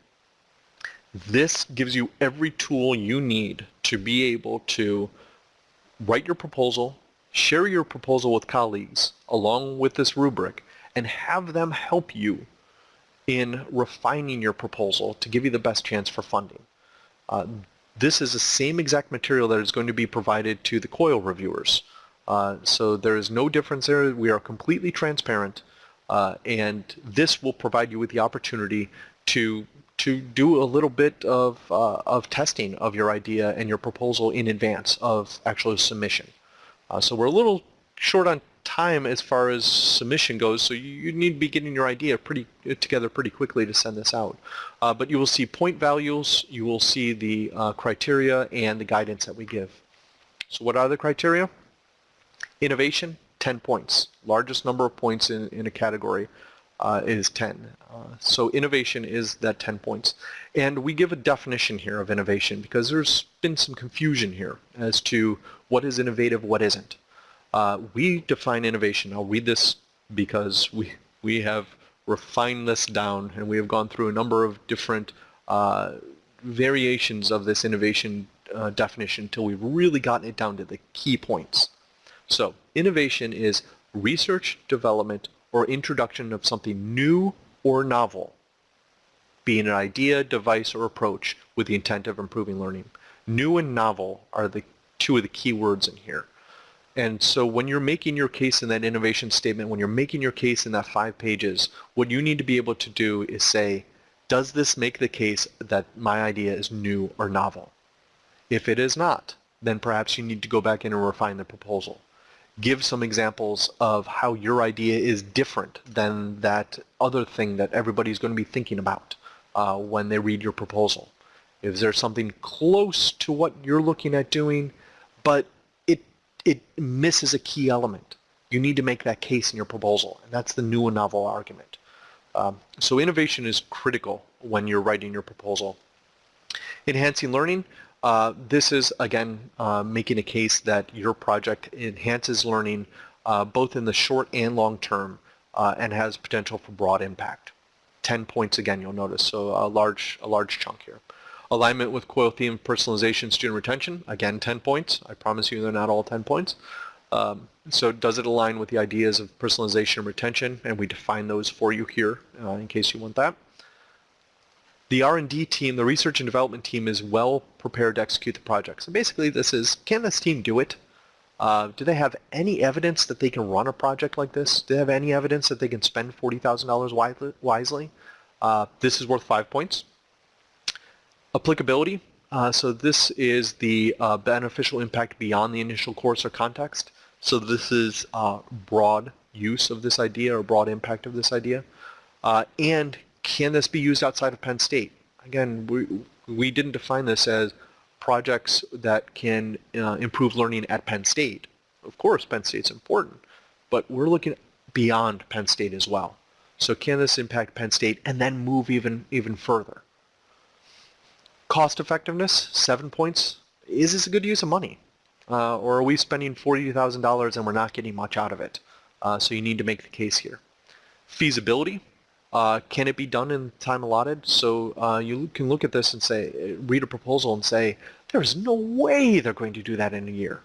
This gives you every tool you need to be able to write your proposal, share your proposal with colleagues along with this rubric, and have them help you in refining your proposal to give you the best chance for funding. Uh, this is the same exact material that is going to be provided to the COIL reviewers. Uh, so there is no difference there. We are completely transparent, uh, and this will provide you with the opportunity to to do a little bit of, uh, of testing of your idea and your proposal in advance of actual submission. Uh, so we're a little short on time as far as submission goes, so you, you need to be getting your idea pretty together pretty quickly to send this out. Uh, but you will see point values, you will see the uh, criteria and the guidance that we give. So what are the criteria? Innovation, 10 points. Largest number of points in, in a category uh, is 10. Uh, so innovation is that 10 points. And we give a definition here of innovation because there's been some confusion here as to what is innovative, what isn't. Uh, we define innovation. I'll read this because we, we have refined this down and we have gone through a number of different uh, variations of this innovation uh, definition until we've really gotten it down to the key points. So innovation is research, development, or introduction of something new or novel, being an idea, device, or approach with the intent of improving learning. New and novel are the two of the key words in here. And so when you're making your case in that innovation statement, when you're making your case in that five pages, what you need to be able to do is say, does this make the case that my idea is new or novel? If it is not, then perhaps you need to go back in and refine the proposal give some examples of how your idea is different than that other thing that everybody's going to be thinking about uh, when they read your proposal. Is there something close to what you're looking at doing, but it, it misses a key element? You need to make that case in your proposal, and that's the new and novel argument. Um, so innovation is critical when you're writing your proposal. Enhancing learning, uh, this is, again, uh, making a case that your project enhances learning uh, both in the short and long term uh, and has potential for broad impact. 10 points again, you'll notice, so a large, a large chunk here. Alignment with COIL theme personalization student retention, again 10 points. I promise you they're not all 10 points. Um, so does it align with the ideas of personalization and retention? And we define those for you here uh, in case you want that. The R&D team, the research and development team, is well prepared to execute the project. So basically this is, can this team do it? Uh, do they have any evidence that they can run a project like this? Do they have any evidence that they can spend $40,000 wisely? Uh, this is worth five points. Applicability. Uh, so this is the uh, beneficial impact beyond the initial course or context. So this is uh, broad use of this idea or broad impact of this idea. Uh, and can this be used outside of Penn State? Again, we, we didn't define this as projects that can uh, improve learning at Penn State. Of course, Penn State's important, but we're looking beyond Penn State as well. So can this impact Penn State and then move even, even further? Cost effectiveness, seven points. Is this a good use of money? Uh, or are we spending $40,000 and we're not getting much out of it? Uh, so you need to make the case here. Feasibility, uh, can it be done in time allotted? So uh, you can look at this and say, read a proposal and say, there's no way they're going to do that in a year.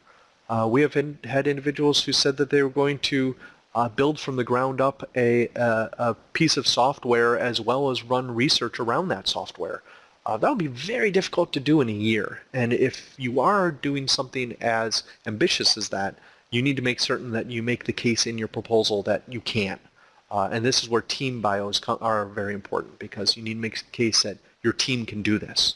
Uh, we have in, had individuals who said that they were going to uh, build from the ground up a, a, a, piece of software as well as run research around that software. Uh, that would be very difficult to do in a year. And if you are doing something as ambitious as that, you need to make certain that you make the case in your proposal that you can. Uh, and this is where team bios are very important because you need to make the case that your team can do this.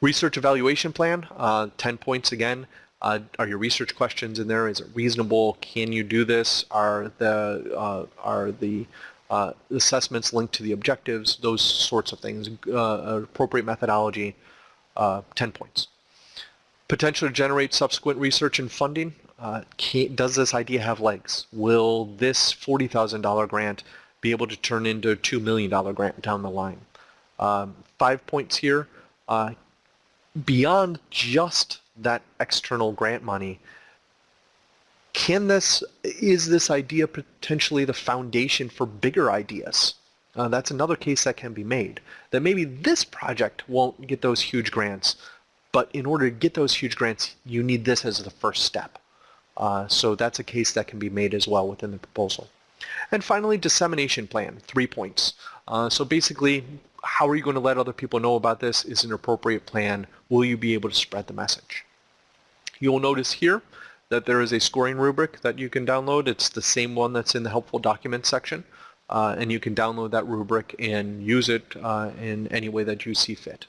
Research evaluation plan, uh, 10 points again. Uh, are your research questions in there? Is it reasonable? Can you do this? Are the, uh, are the uh, assessments linked to the objectives? Those sorts of things. Uh, appropriate methodology, 10 points. Potential to generate subsequent research and funding, uh, does this idea have legs? Will this $40,000 grant be able to turn into a $2 million grant down the line? Um, five points here. Uh, beyond just that external grant money, can this, is this idea potentially the foundation for bigger ideas? Uh, that's another case that can be made. That maybe this project won't get those huge grants, but in order to get those huge grants, you need this as the first step. Uh, so that's a case that can be made as well within the proposal. And finally, dissemination plan, three points. Uh, so basically, how are you going to let other people know about this? Is an appropriate plan? Will you be able to spread the message? You'll notice here that there is a scoring rubric that you can download. It's the same one that's in the helpful documents section. Uh, and you can download that rubric and use it uh, in any way that you see fit.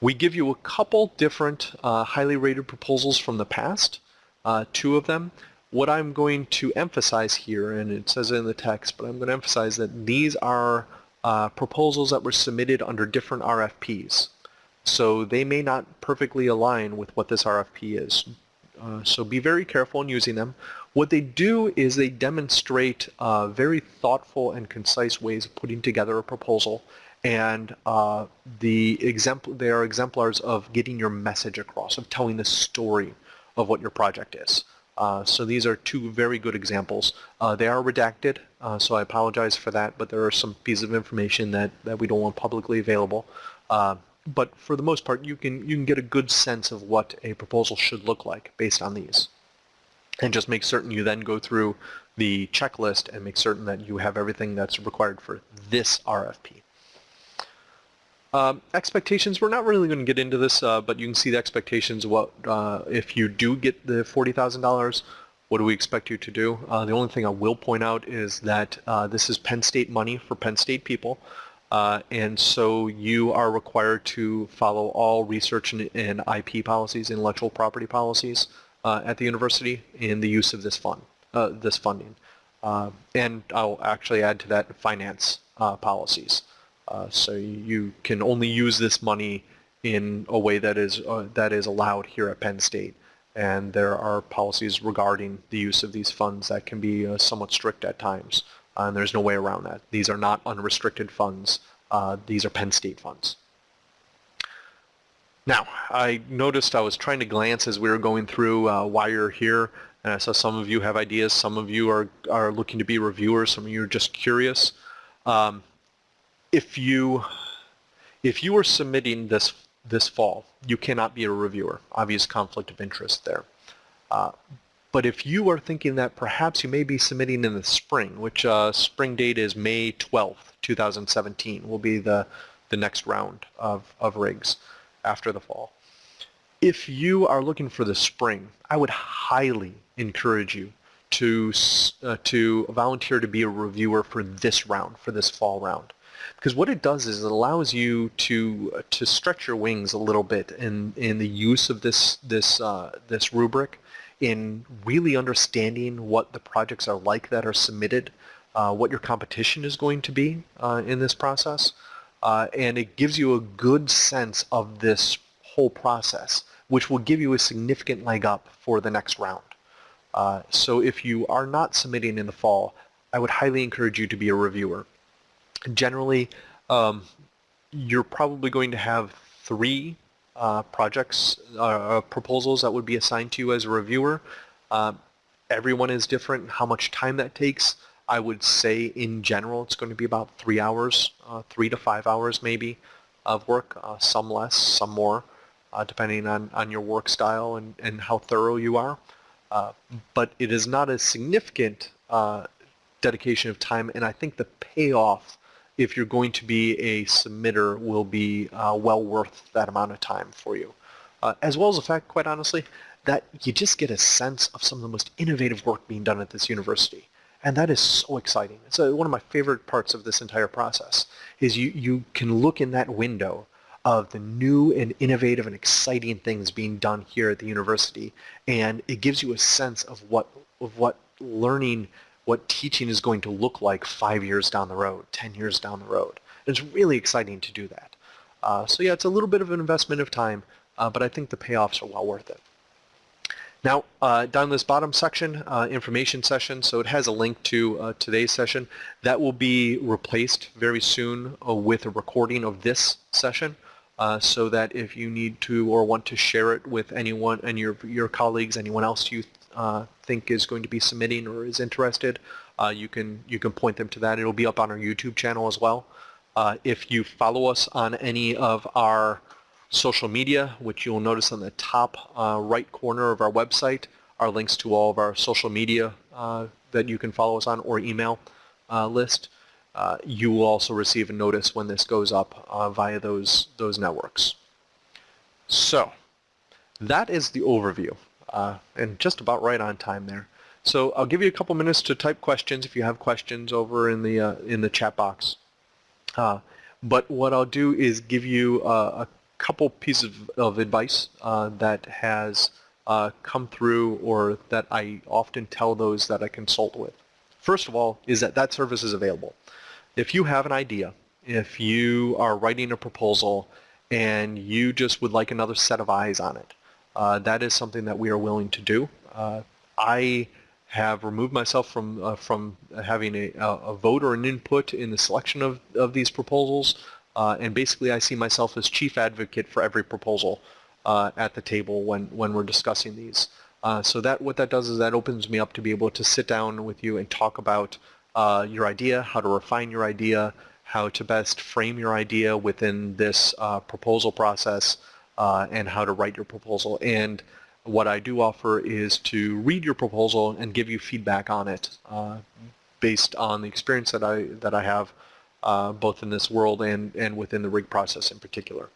We give you a couple different uh, highly rated proposals from the past uh, two of them. what I'm going to emphasize here, and it says it in the text, but I'm going to emphasize that these are uh, proposals that were submitted under different RFPs. So they may not perfectly align with what this RFP is. Uh, so be very careful in using them. What they do is they demonstrate uh, very thoughtful and concise ways of putting together a proposal and uh, the they are exemplars of getting your message across, of telling the story of what your project is. Uh, so these are two very good examples. Uh, they are redacted, uh, so I apologize for that, but there are some pieces of information that, that we don't want publicly available. Uh, but for the most part, you can, you can get a good sense of what a proposal should look like based on these. And just make certain you then go through the checklist and make certain that you have everything that's required for this RFP. Um, expectations, we're not really going to get into this, uh, but you can see the expectations. What uh, If you do get the $40,000, what do we expect you to do? Uh, the only thing I will point out is that uh, this is Penn State money for Penn State people. Uh, and so you are required to follow all research and, and IP policies, intellectual property policies uh, at the university in the use of this fund, this funding. and I'll actually add to that finance policies. Uh, so you can only use this money in a way that is uh, that is allowed here at Penn State. And there are policies regarding the use of these funds that can be uh, somewhat strict at times. and there's no way around that. These are not unrestricted funds. Uh, these are Penn State funds. Now, I noticed I was trying to glance as we were going through uh, why you're here. And I saw some of you have ideas. Some of you are, are looking to be reviewers. Some of you are just curious. Um, if you if you are submitting this this fall, you cannot be a reviewer. Obvious conflict of interest there. Uh, but if you are thinking that perhaps you may be submitting in the spring, which uh, spring date is May 12th, 2017, will be the, the next round of, of rigs after the fall. If you are looking for the spring, I would highly encourage you to, uh, to volunteer to be a reviewer for this round, for this fall round because what it does is it allows you to to stretch your wings a little bit in in the use of this this uh, this rubric in really understanding what the projects are like that are submitted, uh, what your competition is going to be uh, in this process, uh, and it gives you a good sense of this whole process, which will give you a significant leg up for the next round. Uh, so if you are not submitting in the fall, I would highly encourage you to be a reviewer generally um, you're probably going to have three uh, projects, uh, uh, proposals that would be assigned to you as a reviewer. Uh, everyone is different. How much time that takes, I would say in general it's going to be about three hours, uh, three to five hours maybe of work, uh, some less, some more, depending on, on your work style and, and how thorough you are. but it is not a significant dedication of time and I think the payoff if you're going to be a submitter will be uh, well worth that amount of time for you. Uh, as well as the fact, quite honestly, that you just get a sense of some of the most innovative work being done at this university. And that is so exciting. It's a, one of my favorite parts of this entire process is you, you can look in that window of the new and innovative and exciting things being done here at the university. And it gives you a sense of what, of what learning what teaching is going to look like five years down the road, 10 years down the road. It's really exciting to do that. Uh, so yeah, it's a little bit of an investment of time, uh, but I think the payoffs are well worth it. Now, uh, down this bottom section, uh, information session, so it has a link to uh, today's session. That will be replaced very soon uh, with a recording of this session. Uh, so that if you need to or want to share it with anyone and your your colleagues, anyone else you uh, think is going to be submitting or is interested, uh, you can you can point them to that. It'll be up on our YouTube channel as well. Uh, if you follow us on any of our social media, which you'll notice on the top uh, right corner of our website, are links to all of our social media uh, that you can follow us on or email uh, list. you will also receive a notice when this goes up via those those networks. So that is the overview uh, and just about right on time there. So I'll give you a couple minutes to type questions if you have questions over in the uh, in the chat box. Uh, but what I'll do is give you uh, a couple pieces of, of advice uh, that has uh, come through or that I often tell those that I consult with. First of all is that that service is available. If you have an idea, if you are writing a proposal and you just would like another set of eyes on it, that is something that we are willing to do. Uh, I have removed myself from uh, from having a, a vote or an input in the selection of, of these proposals, uh, and basically I see myself as chief advocate for every proposal uh, at the table when, when we're discussing these. Uh, so that what that does is that opens me up to be able to sit down with you and talk about uh, your idea, how to refine your idea, how to best frame your idea within this uh, proposal process, uh, and how to write your proposal. And what I do offer is to read your proposal and give you feedback on it uh, based on the experience that I that I have uh, both in this world and and within the rig process in particular.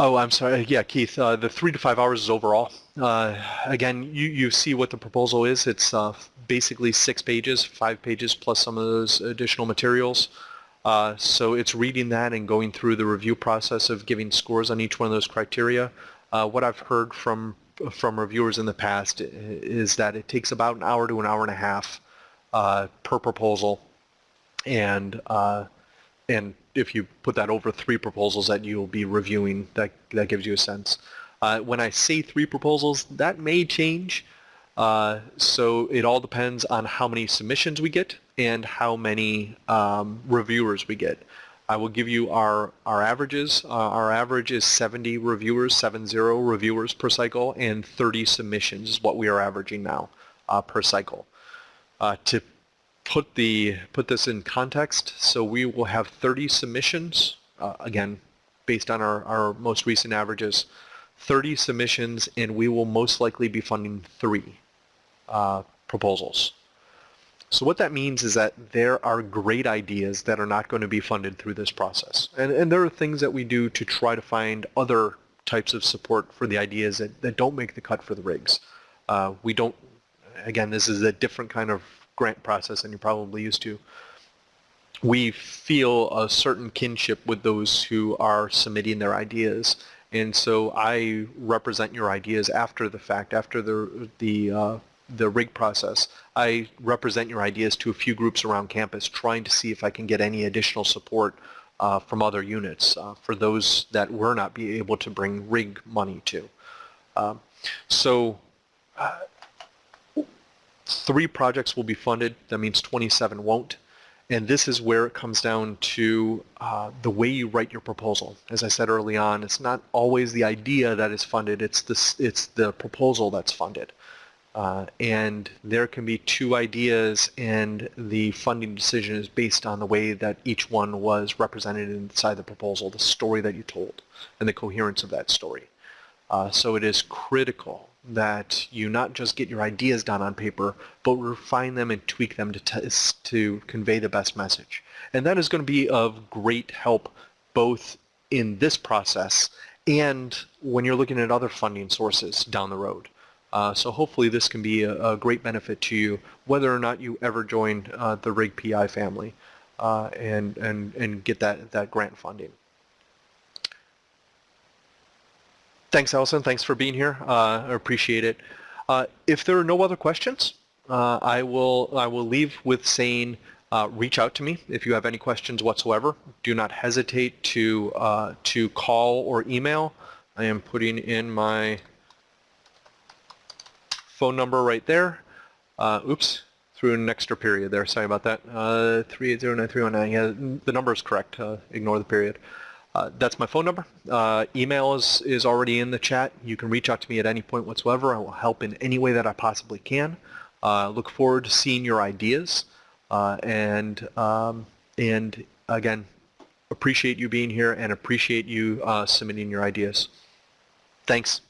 Oh, I'm sorry. Yeah, Keith, uh, the three to five hours is overall. Uh, again, you, you see what the proposal is. It's uh, basically six pages, five pages plus some of those additional materials. Uh, so it's reading that and going through the review process of giving scores on each one of those criteria. Uh, what I've heard from from reviewers in the past is that it takes about an hour to an hour and a half uh, per proposal, and and if you put that over three proposals that you'll be reviewing, that, that gives you a sense. Uh, when I say three proposals, that may change. Uh, so it all depends on how many submissions we get and how many um, reviewers we get. I will give you our, our averages. Uh, our average is 70 reviewers, 70 reviewers per cycle, and 30 submissions is what we are averaging now uh, per cycle. Uh, to put the put this in context, so we will have 30 submissions, uh, again, based on our, our most recent averages, 30 submissions, and we will most likely be funding three uh, proposals. So what that means is that there are great ideas that are not going to be funded through this process. And, and there are things that we do to try to find other types of support for the ideas that, that don't make the cut for the rigs. Uh, we don't, again, this is a different kind of grant process than you're probably used to. We feel a certain kinship with those who are submitting their ideas. And so I represent your ideas after the fact, after the, the, uh, the rig process. I represent your ideas to a few groups around campus trying to see if I can get any additional support uh, from other units uh, for those that we're not be able to bring rig money to. Um, so uh, three projects will be funded. That means 27 won't. And this is where it comes down to uh, the way you write your proposal. As I said early on, it's not always the idea that is funded, it's the, it's the proposal that's funded. Uh, and there can be two ideas and the funding decision is based on the way that each one was represented inside the proposal, the story that you told, and the coherence of that story. Uh, so it is critical that you not just get your ideas down on paper, but refine them and tweak them to, to convey the best message. And that is going to be of great help both in this process and when you're looking at other funding sources down the road. Uh, so hopefully this can be a, a, great benefit to you whether or not you ever join uh, the RIG PI family uh, and, and, and get that, that grant funding. Thanks, Allison. Thanks for being here. Uh, I appreciate it. Uh, if there are no other questions, uh, I will I will leave with saying reach out to me if you have any questions whatsoever. Do not hesitate to to call or email. I am putting in my phone number right there. Uh, oops, threw an extra period there. Sorry about that. Uh, 3809319. Yeah, the number is correct. uh, ignore the period. Uh, that's my phone number. Uh, email is, is already in the chat. You can reach out to me at any point whatsoever. I will help in any way that I possibly can. Uh, look forward to seeing your ideas. Uh, and, um, and again, appreciate you being here and appreciate you uh, submitting your ideas. Thanks.